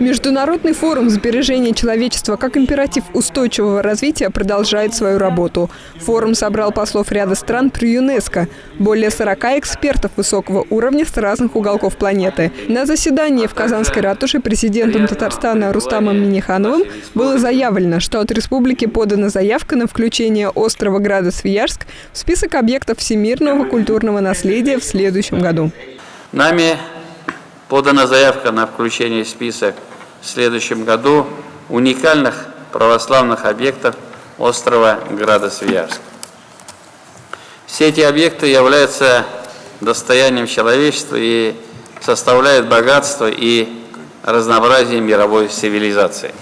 Международный форум сбережения человечества как императив устойчивого развития продолжает свою работу. Форум собрал послов ряда стран при ЮНЕСКо. Более 40 экспертов высокого уровня с разных уголков планеты. На заседании в Казанской ратуше президентом Татарстана Рустамом Минихановым было заявлено, что от республики подана заявка на включение острова Града Свияжск в список объектов всемирного культурного наследия в следующем году. Нами подана заявка на включение в список в следующем году уникальных православных объектов острова Града-Свияжск. Все эти объекты являются достоянием человечества и составляют богатство и разнообразие мировой цивилизации.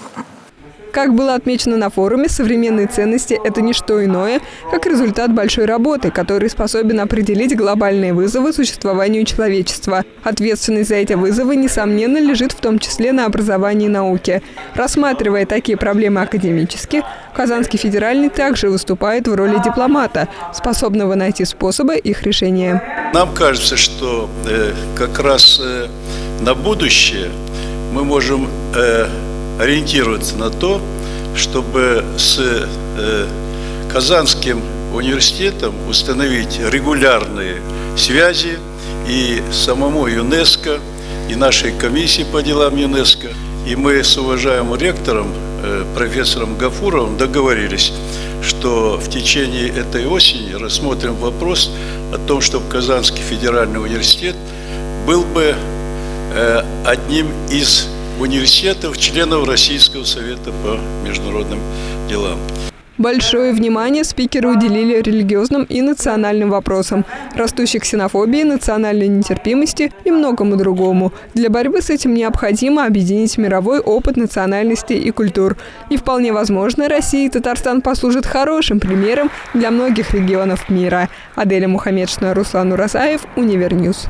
Как было отмечено на форуме, современные ценности – это не что иное, как результат большой работы, который способен определить глобальные вызовы существованию человечества. Ответственность за эти вызовы, несомненно, лежит в том числе на образовании и науке. Рассматривая такие проблемы академически, Казанский федеральный также выступает в роли дипломата, способного найти способы их решения. Нам кажется, что э, как раз э, на будущее мы можем э, ориентироваться на то, чтобы с э, Казанским университетом установить регулярные связи и самому ЮНЕСКО, и нашей комиссии по делам ЮНЕСКО. И мы с уважаемым ректором, э, профессором Гафуровым, договорились, что в течение этой осени рассмотрим вопрос о том, чтобы Казанский федеральный университет был бы э, одним из университетов, членов Российского совета по международным делам. Большое внимание спикеры уделили религиозным и национальным вопросам, растущей ксенофобии, национальной нетерпимости и многому другому. Для борьбы с этим необходимо объединить мировой опыт национальностей и культур. И вполне возможно, Россия и Татарстан послужат хорошим примером для многих регионов мира. Аделя Мухаммедшина, Руслан Уразаев, Univer News.